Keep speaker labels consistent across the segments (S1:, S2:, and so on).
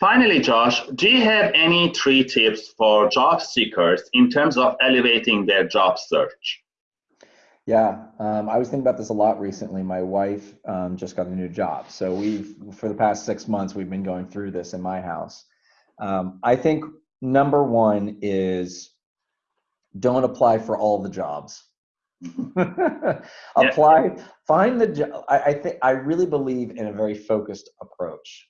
S1: Finally, Josh, do you have any three tips for job seekers in terms of elevating their job search?
S2: Yeah, um, I was thinking about this a lot recently. My wife um, just got a new job. So we've, for the past six months, we've been going through this in my house. Um, I think number one is don't apply for all the jobs. apply, find the job. I, I think I really believe in a very focused approach.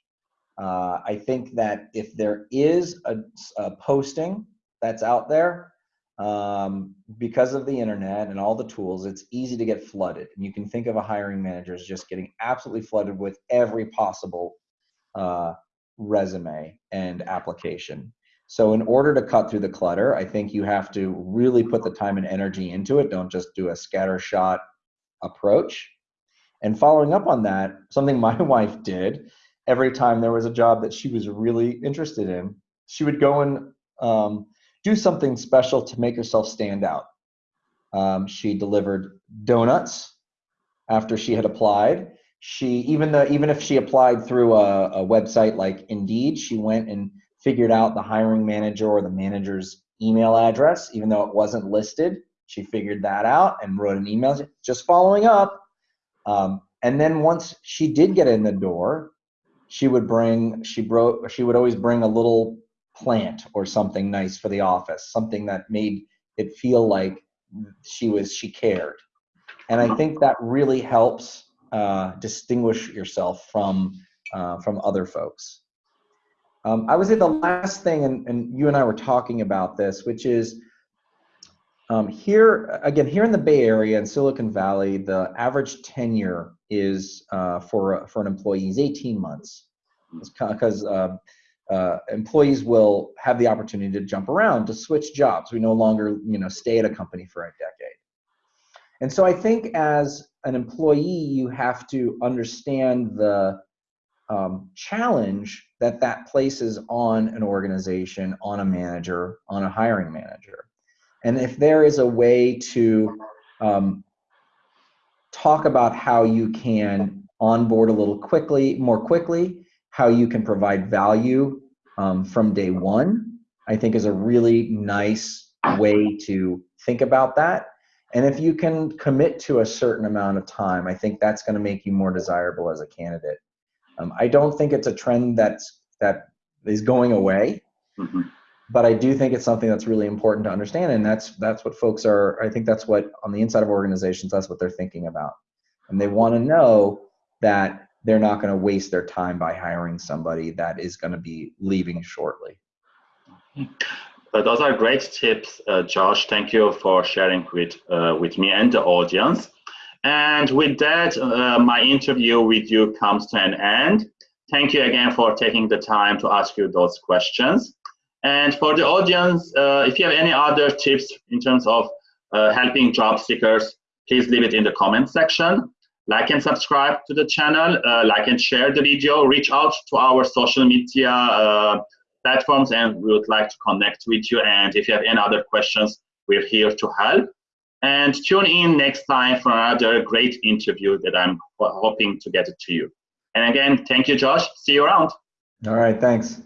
S2: Uh, I think that if there is a, a posting that's out there, um, because of the internet and all the tools, it's easy to get flooded. And you can think of a hiring manager as just getting absolutely flooded with every possible uh, resume and application. So in order to cut through the clutter, I think you have to really put the time and energy into it. Don't just do a scattershot approach. And following up on that, something my wife did every time there was a job that she was really interested in, she would go and um, do something special to make herself stand out. Um, she delivered donuts after she had applied. She even though even if she applied through a, a website like Indeed, she went and figured out the hiring manager or the manager's email address, even though it wasn't listed. She figured that out and wrote an email just following up. Um, and then once she did get in the door, she would bring she brought she would always bring a little plant or something nice for the office, something that made it feel like she was she cared. And I think that really helps uh, distinguish yourself from uh, from other folks. Um, I would say the last thing, and, and you and I were talking about this, which is um, here again here in the Bay Area and Silicon Valley, the average tenure is uh, for for an employee is 18 months because uh, uh, employees will have the opportunity to jump around to switch jobs. We no longer you know stay at a company for a decade. And so I think as an employee, you have to understand the um, challenge that that places on an organization, on a manager, on a hiring manager. And if there is a way to um, talk about how you can onboard a little quickly, more quickly, how you can provide value um, from day one, I think is a really nice way to think about that. And if you can commit to a certain amount of time, I think that's going to make you more desirable as a candidate. Um, I don't think it's a trend that's that is going away, mm-hmm. But I do think it's something that's really important to understand, and that's that's what folks are. I think that's what on the inside of organizations, that's what they're thinking about, and they want to know that they're not going to waste their time by hiring somebody that is going to be leaving shortly.
S1: Uh, those are great tips, uh, Josh. Thank you for sharing with uh, with me and the audience. And with that, uh, my interview with you comes to an end. Thank you again for taking the time to ask you those questions. And for the audience, uh, if you have any other tips in terms of uh, helping job seekers, please leave it in the comment section. Like and subscribe to the channel, uh, like and share the video, reach out to our social media uh, platforms, and we would like to connect with you. And if you have any other questions, we're here to help. And tune in next time for another great interview that I'm hoping to get to you. And again, thank you, Josh. See you around.
S2: All right, thanks.